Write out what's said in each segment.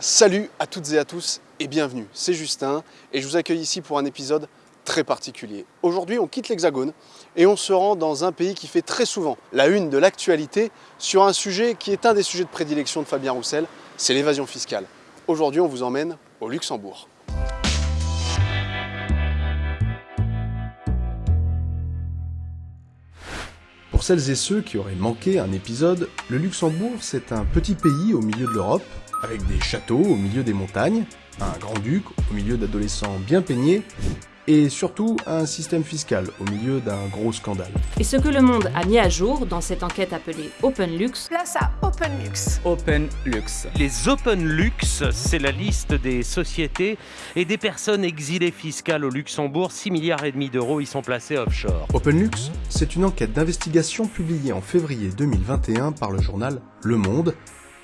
Salut à toutes et à tous et bienvenue, c'est Justin et je vous accueille ici pour un épisode très particulier. Aujourd'hui on quitte l'Hexagone et on se rend dans un pays qui fait très souvent la une de l'actualité sur un sujet qui est un des sujets de prédilection de Fabien Roussel, c'est l'évasion fiscale. Aujourd'hui on vous emmène au Luxembourg. Pour celles et ceux qui auraient manqué un épisode, le Luxembourg c'est un petit pays au milieu de l'Europe avec des châteaux au milieu des montagnes, un grand-duc au milieu d'adolescents bien peignés, et surtout un système fiscal au milieu d'un gros scandale. Et ce que le monde a mis à jour dans cette enquête appelée OpenLux, Place à OpenLux. OpenLux. Les OpenLux, c'est la liste des sociétés et des personnes exilées fiscales au Luxembourg. 6 milliards et demi d'euros y sont placés offshore. OpenLux, c'est une enquête d'investigation publiée en février 2021 par le journal Le Monde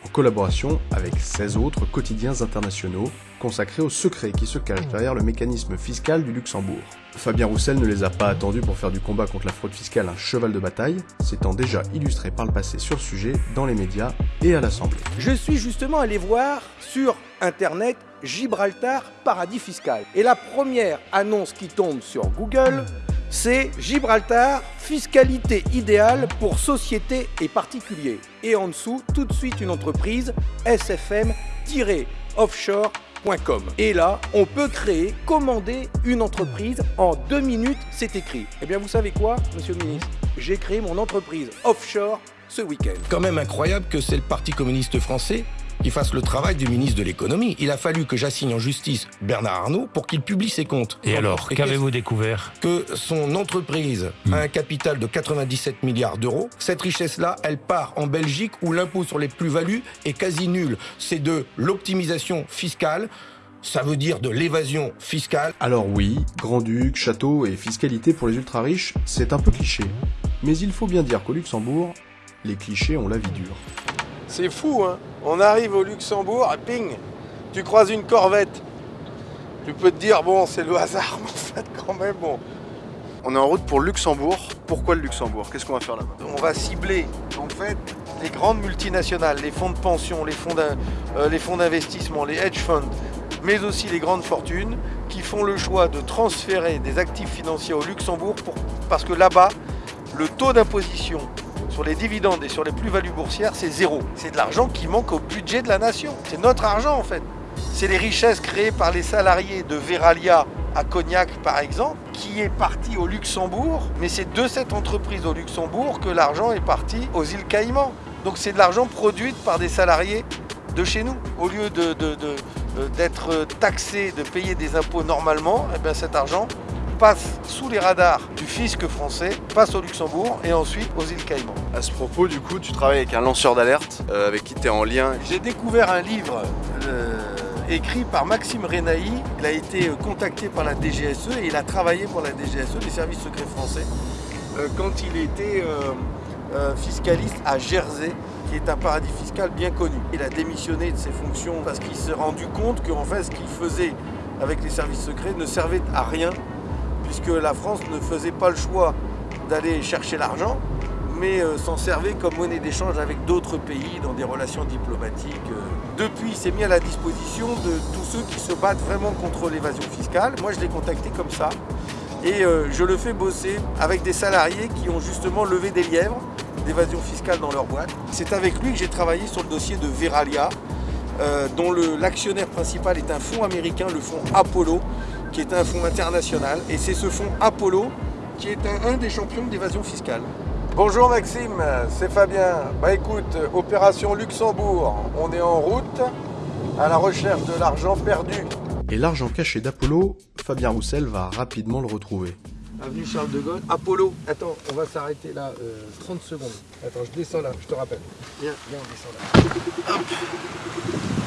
en collaboration avec 16 autres quotidiens internationaux consacrés aux secrets qui se cachent derrière le mécanisme fiscal du Luxembourg. Fabien Roussel ne les a pas attendus pour faire du combat contre la fraude fiscale un cheval de bataille, s'étant déjà illustré par le passé sur le sujet dans les médias et à l'Assemblée. Je suis justement allé voir sur Internet Gibraltar paradis fiscal. Et la première annonce qui tombe sur Google, c'est Gibraltar, fiscalité idéale pour sociétés et particuliers. Et en dessous, tout de suite une entreprise, sfm-offshore.com. Et là, on peut créer, commander une entreprise en deux minutes, c'est écrit. Eh bien, vous savez quoi, monsieur le ministre? J'ai créé mon entreprise offshore ce week-end. Quand même incroyable que c'est le Parti communiste français qui fasse le travail du ministre de l'économie. Il a fallu que j'assigne en justice Bernard Arnault pour qu'il publie ses comptes. Et alors, qu'avez-vous découvert Que son entreprise a un capital de 97 milliards d'euros. Cette richesse-là, elle part en Belgique où l'impôt sur les plus-values est quasi nul. C'est de l'optimisation fiscale. Ça veut dire de l'évasion fiscale. Alors oui, grand-duc, château et fiscalité pour les ultra-riches, c'est un peu cliché. Mais il faut bien dire qu'au Luxembourg, les clichés ont la vie dure. C'est fou, hein On arrive au Luxembourg et ping, tu croises une corvette. Tu peux te dire, bon, c'est le hasard, mais en fait, quand même, bon. On est en route pour Luxembourg. Pourquoi le Luxembourg? Qu'est-ce qu'on va faire là-bas? On va cibler, en fait, les grandes multinationales, les fonds de pension, les fonds euh, d'investissement, les hedge funds, mais aussi les grandes fortunes qui font le choix de transférer des actifs financiers au Luxembourg pour- parce que là-bas, le taux d'imposition sur les dividendes et sur les plus-values boursières, c'est zéro. C'est de l'argent qui manque au budget de la nation. C'est notre argent en fait. C'est les richesses créées par les salariés de Veralia à Cognac par exemple, qui est parti au Luxembourg, mais c'est de cette entreprise au Luxembourg que l'argent est parti aux îles Caïmans. Donc c'est de l'argent produit par des salariés de chez nous. Au lieu de- de- de- euh, d'être taxé, de payer des impôts normalement, eh bien cet argent passe sous les radars du fisc français, passe au Luxembourg et ensuite aux îles Caïmans. À ce propos, du coup, tu travailles avec un lanceur d'alerte euh, avec qui tu es en lien. J'ai découvert un livre euh, écrit par Maxime Renaï. Il a été euh, contacté par la DGSE et il a travaillé pour la DGSE, les services secrets français, euh, quand il était fiscaliste à Jersey, qui est un paradis fiscal bien connu. Il a démissionné de ses fonctions parce qu'il s'est rendu compte qu'en fait, ce qu'il faisait avec les services secrets ne servait à rien, puisque la France ne faisait pas le choix d'aller chercher l'argent, mais euh, s'en servait comme monnaie d'échange avec d'autres pays dans des relations diplomatiques. euh. Depuis, il s'est mis à la disposition de tous ceux qui se battent vraiment contre l'évasion fiscale. Moi, je l'ai contacté comme ça. Et euh, je le fais bosser avec des salariés qui ont justement levé des lièvres d'évasion fiscale dans leur boîte. C'est avec lui que j'ai travaillé sur le dossier de Veralia, dont l'actionnaire principal est un fonds américain, le fonds Apollo, qui est un fonds international. Et c'est ce fonds Apollo qui est un, un des champions d'évasion fiscale. Bonjour Maxime, c'est Fabien. Bah écoute, opération Luxembourg, on est en route à la recherche de l'argent perdu. Et l'argent caché d'Apollo, Fabien Roussel va rapidement le retrouver. Avenue Charles de Gaulle. Apollo, attends, on va s'arrêter là euh, 30 secondes. Attends, je descends là, je te rappelle. Viens, viens, on descend là.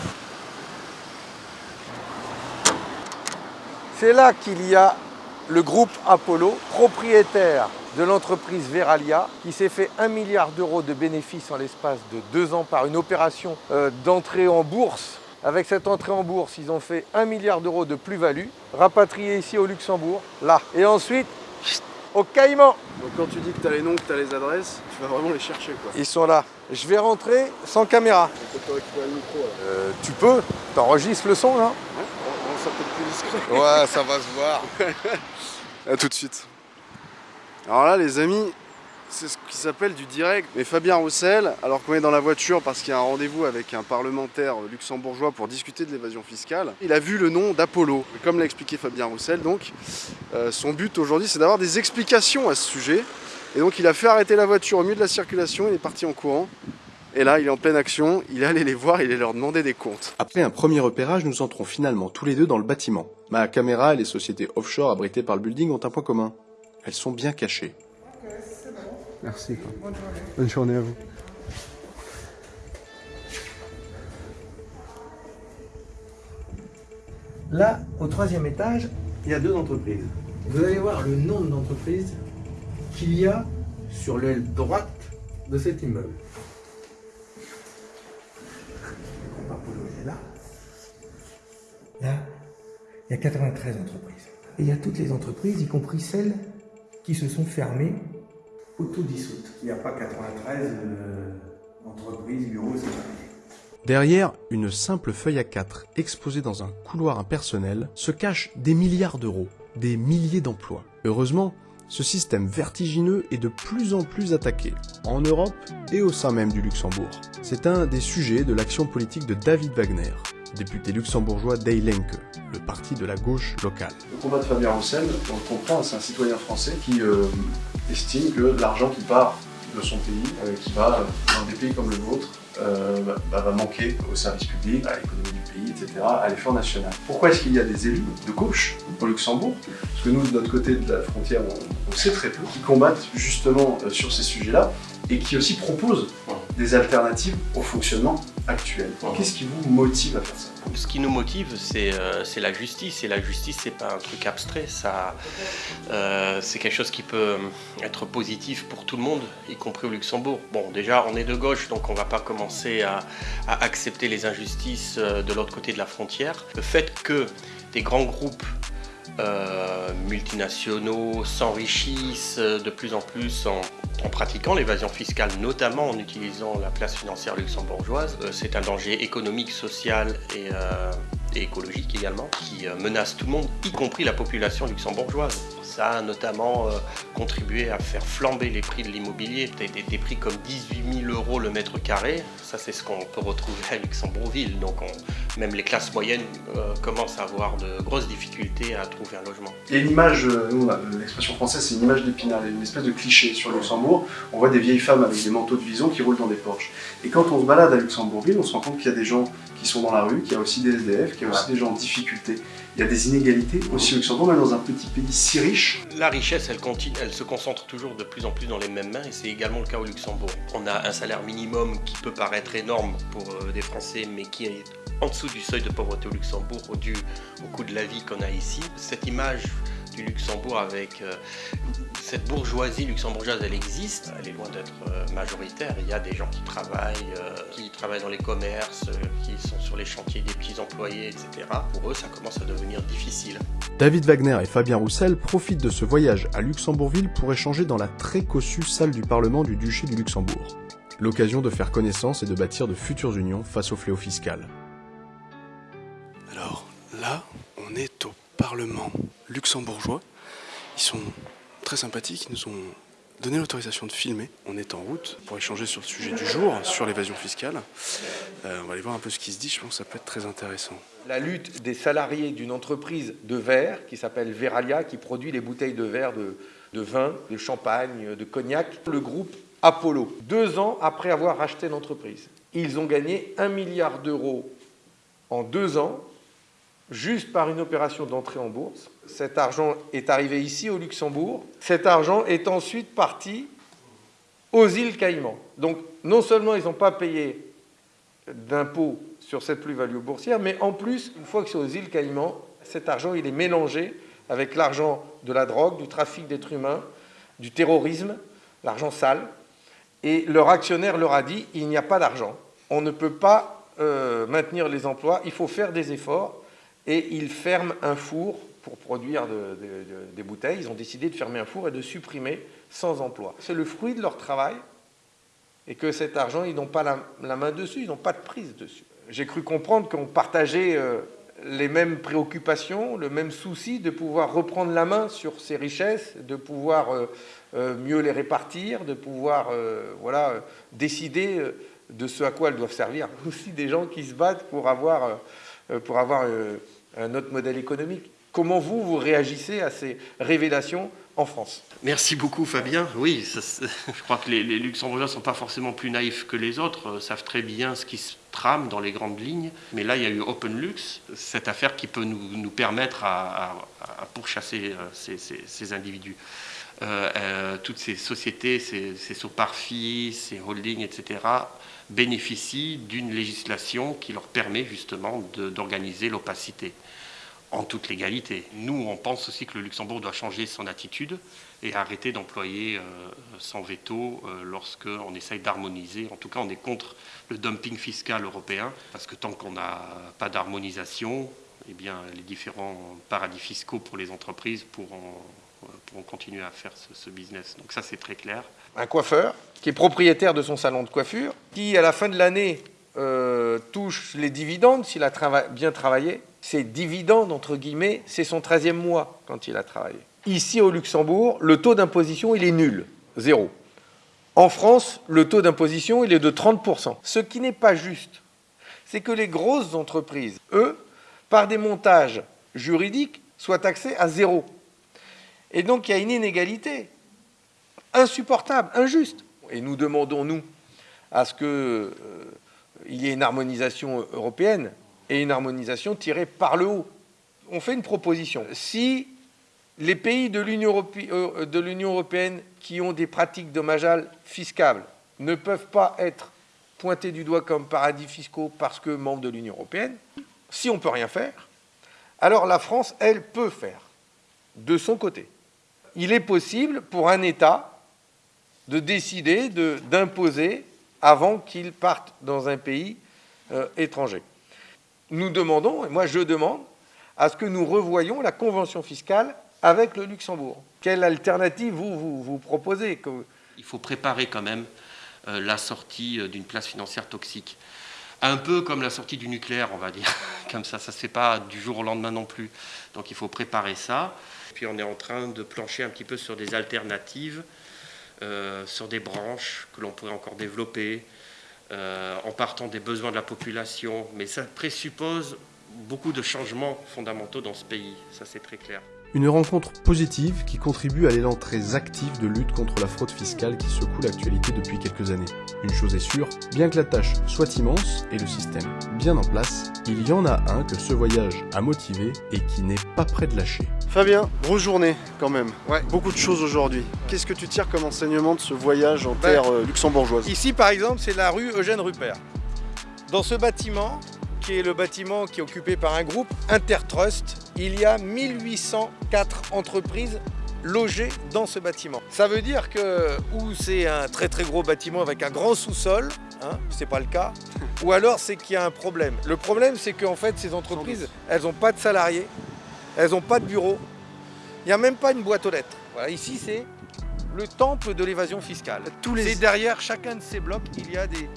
C'est là qu'il y a le groupe Apollo, propriétaire de l'entreprise Veralia, qui s'est fait 1 milliard d'euros de bénéfices en l'espace de deux ans par une opération euh, d'entrée en bourse. Avec cette entrée en bourse, ils ont fait 1 milliard d'euros de plus-value, rapatriés ici au Luxembourg, là. Et ensuite, au Caïman. Donc quand tu dis que tu as les noms, que tu as les adresses, tu vas vraiment les chercher quoi. Ils sont là. Je vais rentrer sans caméra. Euh, tu peux T'enregistres le son là ça peut être plus discret. Ouais, ça va se voir. A tout de suite. Alors là, les amis, c'est ce qui s'appelle du direct. Mais Fabien Roussel, alors qu'on est dans la voiture parce qu'il y a un rendez-vous avec un parlementaire luxembourgeois pour discuter de l'évasion fiscale, il a vu le nom d'Apollo. Comme l'a expliqué Fabien Roussel, donc, euh, son but aujourd'hui, c'est d'avoir des explications à ce sujet. Et donc, il a fait arrêter la voiture au milieu de la circulation, il est parti en courant. Et là, il est en pleine action, il est allé les voir, il est leur demander des comptes. Après un premier repérage, nous entrons finalement tous les deux dans le bâtiment. Ma caméra et les sociétés offshore abritées par le building ont un point commun. Elles sont bien cachées. Merci. Bonne journée à vous. Là, au troisième étage, il y a deux entreprises. Vous allez voir le nombre d'entreprises qu'il y a sur l'aile droite de cet immeuble. Là, là, il y a 93 entreprises. Et il y a toutes les entreprises, y compris celles qui se sont fermées auto-dissoutes. Il n'y a pas 93 euh, entreprises, bureaux, c'est Derrière une simple feuille à 4 exposée dans un couloir impersonnel se cachent des milliards d'euros, des milliers d'emplois. Heureusement, ce système vertigineux est de plus en plus attaqué, en Europe et au sein même du Luxembourg. C'est un des sujets de l'action politique de David Wagner, député luxembourgeois d'Ey le parti de la gauche locale. Le combat de Fabien Roussel, on le comprend, c'est un citoyen français qui euh, estime que l'argent qui part de son pays, euh, qui va dans des pays comme le vôtre, euh, bah, va manquer au service public, à l'économie du pays, etc., à l'effort national. Pourquoi est-ce qu'il y a des élus de gauche au Luxembourg? Parce que nous, de notre côté de la frontière, on, on sait très peu, qui combattent justement sur ces sujets-là et qui aussi proposent des alternatives au fonctionnement actuel. Qu'est-ce qui vous motive à faire ça? Ce qui nous motive, euh, c'est la justice. Et la justice, c'est pas un truc abstrait. Ça, euh, c'est quelque chose qui peut être positif pour tout le monde, y compris au Luxembourg. Bon, déjà, on est de gauche, donc on va pas commencer à, à accepter les injustices euh, de l'autre côté de la frontière. Le fait que des grands groupes euh, multinationaux s'enrichissent de plus en plus en, pratiquant l'évasion fiscale, notamment en utilisant la place financière luxembourgeoise. Euh, c'est un danger économique, social et, euh, et écologique également, qui menace tout le monde, y compris la population luxembourgeoise. Ça a notamment contribué à faire flamber les prix de l'immobilier, des, des, prix comme 18 000 euros le mètre carré. Ça, c'est ce qu'on peut retrouver à Luxembourgville. Donc, même les classes moyennes commencent à avoir de grosses difficultés à trouver un logement. Il y a une image, euh, nous, l'expression française, c'est une image d'épinal, une espèce de cliché sur Luxembourg. On voit des vieilles femmes avec des manteaux de vison qui roulent dans des Porsche. Et quand on se balade à Luxembourgville, on se rend compte qu'il y a des gens qui sont dans la rue, qu'il y a aussi des SDF, qu'il y a aussi des gens en difficulté. Il y a des inégalités aussi au Luxembourg, même dans un petit pays si riche. La richesse, elle, continue, elle se concentre toujours de plus en plus dans les mêmes mains et c'est également le cas au Luxembourg. On a un salaire minimum qui peut paraître énorme pour euh, des Français, mais qui est en dessous du seuil de pauvreté au Luxembourg dû au coût de la vie qu'on a ici. Cette image du Luxembourg avec euh, cette bourgeoisie luxembourgeoise, elle existe, elle est loin d'être euh, majoritaire. Il y a des gens qui travaillent, euh, qui travaillent dans les commerces, qui sont sur les chantiers des petits employés, etc. Pour eux, ça commence à devenir difficile. David Wagner et Fabien Roussel profitent de ce voyage à Luxembourgville pour échanger dans la très cossue salle du Parlement du Duché du Luxembourg. L'occasion de faire connaissance et de bâtir de futures unions face au fléau fiscal. Alors là, on est au Parlement luxembourgeois. Ils sont très sympathiques, ils nous ont donné l'autorisation de filmer. On est en route pour échanger sur le sujet du jour, sur l'évasion fiscale. Euh, on va aller voir un peu ce qui se dit, je pense que ça peut être très intéressant. La lutte des salariés d'une entreprise de verre qui s'appelle Veralia, qui produit les bouteilles de verre de, de vin, de champagne, de cognac. Le groupe Apollo, deux ans après avoir racheté l'entreprise. Ils ont gagné un milliard d'euros en deux ans juste par une opération d'entrée en bourse. Cet argent est arrivé ici au Luxembourg. Cet argent est ensuite parti aux îles Caïmans. Donc non seulement ils n'ont pas payé d'impôts sur cette plus-value boursière, mais en plus, une fois que c'est aux îles Caïmans, cet argent il est mélangé avec l'argent de la drogue, du trafic d'êtres humains, du terrorisme, l'argent sale. Et leur actionnaire leur a dit, il n'y a pas d'argent. On ne peut pas euh, maintenir les emplois, il faut faire des efforts et ils ferment un four pour produire des bouteilles. Ils ont décidé de fermer un four et de supprimer 100 emplois. C'est le fruit de leur travail et que cet argent, ils n'ont pas la, main dessus, ils n'ont pas de prise dessus. J'ai cru comprendre qu'on partageait euh, les mêmes préoccupations, le même souci de pouvoir reprendre la main sur ces richesses, de pouvoir euh, euh, mieux les répartir, de pouvoir voilà, décider de ce à quoi elles doivent servir. Aussi des gens qui se battent pour avoir, pour avoir un autre modèle économique. Comment vous, vous réagissez à ces révélations en France? Merci beaucoup Fabien. Oui, je crois que les, Luxembourgeois ne sont pas forcément plus naïfs que les autres, euh, savent très bien ce qui se trame dans les grandes lignes. Mais là, il y a eu OpenLux, cette affaire qui peut nous, permettre à, pourchasser euh, ces, individus. Euh, toutes ces sociétés, ces, ces ces holdings, etc., bénéficient d'une législation qui leur permet justement d'organiser l'opacité en toute légalité. Nous, on pense aussi que le Luxembourg doit changer son attitude et arrêter d'employer euh, son veto euh, lorsqu'on essaye d'harmoniser. En tout cas, on est contre le dumping fiscal européen, parce que tant qu'on n'a pas d'harmonisation, eh les différents paradis fiscaux pour les entreprises pourront, pourront continuer à faire ce, business. Donc ça, c'est très clair. Un coiffeur qui est propriétaire de son salon de coiffure, qui, à la fin de l'année, touche les dividendes s'il a bien travaillé, ses dividendes, entre guillemets, c'est son 13e mois quand il a travaillé. Ici, au Luxembourg, le taux d'imposition, il est nul, zéro. En France, le taux d'imposition, il est de 30%. Ce qui n'est pas juste, c'est que les grosses entreprises, eux, par des montages juridiques, soient taxées à zéro. Et donc, il y a une inégalité insupportable, injuste. Et nous demandons, nous, à ce qu'il euh, y ait une harmonisation européenne et une harmonisation tirée par le haut. On fait une proposition. Si les pays de l'Union euh, européenne qui ont des pratiques dommageables fiscales ne peuvent pas être pointés du doigt comme paradis fiscaux parce que membres de l'Union européenne, si on ne peut rien faire, alors la France, elle, peut faire de son côté. Il est possible pour un État de décider d'imposer avant qu'il parte dans un pays euh, étranger nous demandons, et moi je demande, à ce que nous revoyions la convention fiscale avec le Luxembourg. Quelle alternative vous, vous, proposez Il faut préparer quand même euh, la sortie euh, d'une place financière toxique. Un peu comme la sortie du nucléaire, on va dire. comme ça, ça ne se fait pas du jour au lendemain non plus. Donc il faut préparer ça. Puis on est en train de plancher un petit peu sur des alternatives, euh, sur des branches que l'on pourrait encore développer, euh, en partant des besoins de la population, mais ça présuppose beaucoup de changements fondamentaux dans ce pays, ça c'est très clair. Une rencontre positive qui contribue à l'élan très actif de lutte contre la fraude fiscale qui secoue l'actualité depuis quelques années. Une chose est sûre, bien que la tâche soit immense et le système bien en place, il y en a un que ce voyage a motivé et qui n'est pas prêt de lâcher. Fabien, grosse journée quand même. Ouais. Beaucoup de choses aujourd'hui. Qu'est-ce que tu tires comme enseignement de ce voyage en ben, terre euh, luxembourgeoise? Ici par exemple, c'est la rue Eugène Rupert. Dans ce bâtiment, qui est le bâtiment qui est occupé par un groupe, Intertrust, il y a 1804 entreprises logées dans ce bâtiment. Ça veut dire que ou c'est un très très gros bâtiment avec un grand sous-sol, hein, c'est pas le cas, ou alors c'est qu'il y a un problème. Le problème c'est qu'en fait ces entreprises, elles n'ont pas de salariés, elles n'ont pas de bureau, il n'y a même pas une boîte aux lettres. Voilà, ici c'est le temple de l'évasion fiscale. Tous les... derrière chacun de ces blocs, il y a des,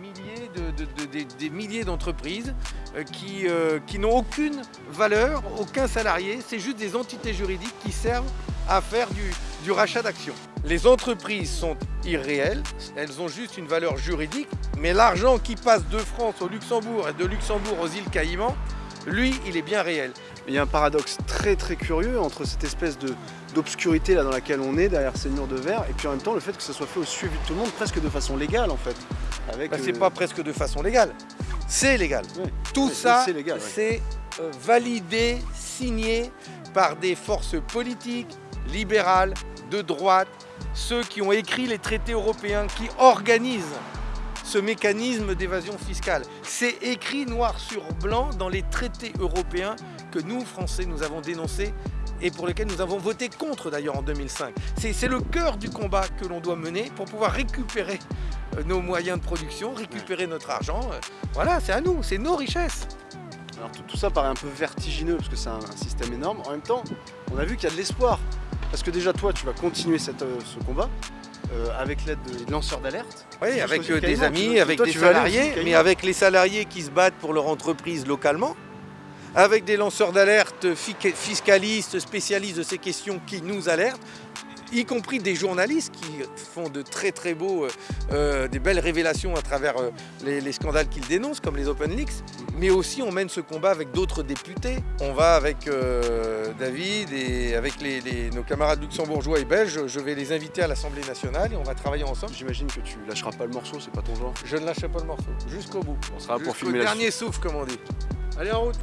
milliers de, des, milliers d'entreprises euh, qui, euh, qui n'ont aucune valeur, aucun salarié, c'est juste des entités juridiques qui servent à faire du, du rachat d'actions. Les entreprises sont irréelles, elles ont juste une valeur juridique, mais l'argent qui passe de France au Luxembourg et de Luxembourg aux îles Caïmans, lui, il est bien réel. Il y a un paradoxe très très curieux entre cette espèce d'obscurité là dans laquelle on est, derrière ces murs de verre, et puis en même temps le fait que ça soit fait au suivi de tout le monde, presque de façon légale en fait. Bah, c'est euh, pas presque de façon légale, c'est légal. Tout ça, c'est euh, validé, signé par des forces politiques, libérales, de droite, ceux qui ont écrit les traités européens, qui organisent ce mécanisme d'évasion fiscale. C'est écrit noir sur blanc dans les traités européens que nous, Français, nous avons dénoncés et pour lesquels nous avons voté contre d'ailleurs en 2005. C'est le cœur du combat que l'on doit mener pour pouvoir récupérer euh, nos moyens de production, récupérer notre argent. Euh, voilà, c'est à nous, c'est nos richesses. Alors tout, ça paraît un peu vertigineux parce que c'est un, système énorme. En même temps, on a vu qu'il y a de l'espoir. Parce que déjà toi, tu vas continuer cette, euh, ce combat. euh, avec l'aide de lanceurs d'alerte. Oui, avec des amis, avec des salariés, mais avec les salariés qui se battent pour leur entreprise localement, avec des lanceurs d'alerte fi- fiscalistes, spécialistes de ces questions qui nous alertent, y compris des journalistes qui font de très très beaux, euh, euh, des belles révélations à travers euh, les, les scandales qu'ils dénoncent, comme les Open Leaks, mais aussi on mène ce combat avec d'autres députés. On va avec euh, David et avec les- les- nos camarades luxembourgeois et belges, je vais les inviter à l'Assemblée nationale et on va travailler ensemble. J'imagine que tu lâcheras pas le morceau, c'est pas ton genre. Je ne lâcherai pas le morceau, jusqu'au bout. On sera pour filmer la dernier souffle, comme on dit. Allez, en route